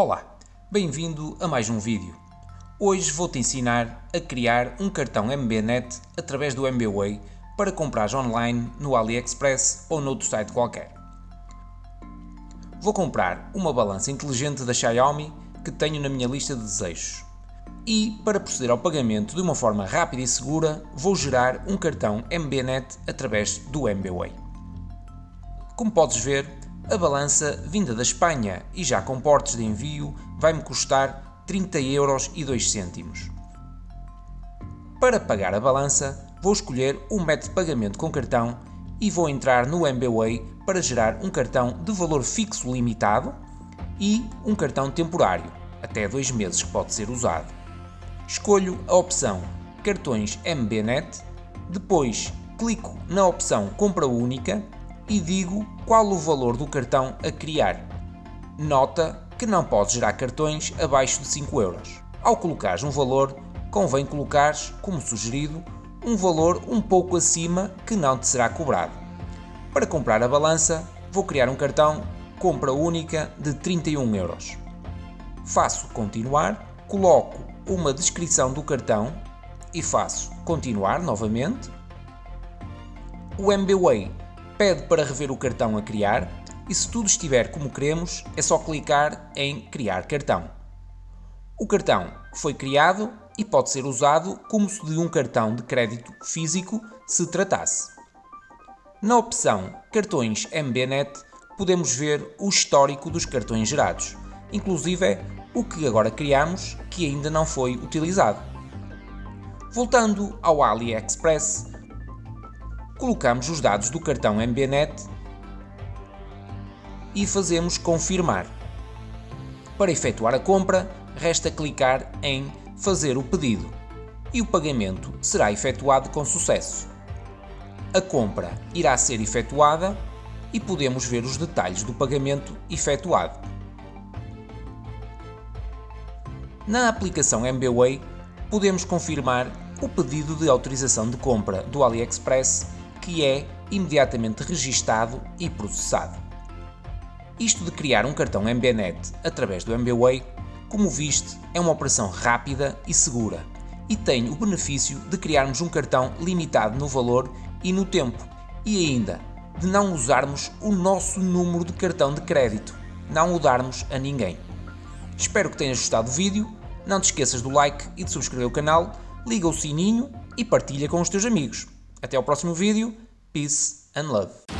Olá, bem-vindo a mais um vídeo. Hoje vou-te ensinar a criar um cartão MBNet através do MBWay para comprar online no AliExpress ou noutro site qualquer. Vou comprar uma balança inteligente da Xiaomi que tenho na minha lista de desejos. E, para proceder ao pagamento de uma forma rápida e segura, vou gerar um cartão MBNet através do MBWay. Como podes ver, a balança, vinda da Espanha e já com portes de envio, vai-me custar 30 euros e 2 cêntimos. Para pagar a balança, vou escolher um método de pagamento com cartão e vou entrar no MBWay para gerar um cartão de valor fixo limitado e um cartão temporário, até 2 meses que pode ser usado. Escolho a opção Cartões MBNet, depois clico na opção Compra Única e digo qual o valor do cartão a criar. Nota que não podes gerar cartões abaixo de 5 euros. Ao colocares um valor, convém colocares, como sugerido, um valor um pouco acima que não te será cobrado. Para comprar a balança, vou criar um cartão compra única de 31 euros. Faço continuar, coloco uma descrição do cartão e faço continuar novamente. O MBWay pede para rever o cartão a criar e se tudo estiver como queremos, é só clicar em Criar cartão. O cartão foi criado e pode ser usado como se de um cartão de crédito físico se tratasse. Na opção Cartões MBNet podemos ver o histórico dos cartões gerados, inclusive o que agora criamos que ainda não foi utilizado. Voltando ao AliExpress, colocamos os dados do cartão MBNet e fazemos confirmar. Para efetuar a compra, resta clicar em fazer o pedido e o pagamento será efetuado com sucesso. A compra irá ser efetuada e podemos ver os detalhes do pagamento efetuado. Na aplicação MBWay, podemos confirmar o pedido de autorização de compra do AliExpress que é imediatamente registado e processado. Isto de criar um cartão MBNet através do MBWay, como viste, é uma operação rápida e segura e tem o benefício de criarmos um cartão limitado no valor e no tempo e ainda de não usarmos o nosso número de cartão de crédito, não o darmos a ninguém. Espero que tenhas gostado do vídeo, não te esqueças do like e de subscrever o canal, liga o sininho e partilha com os teus amigos. Até ao próximo vídeo. Peace and love.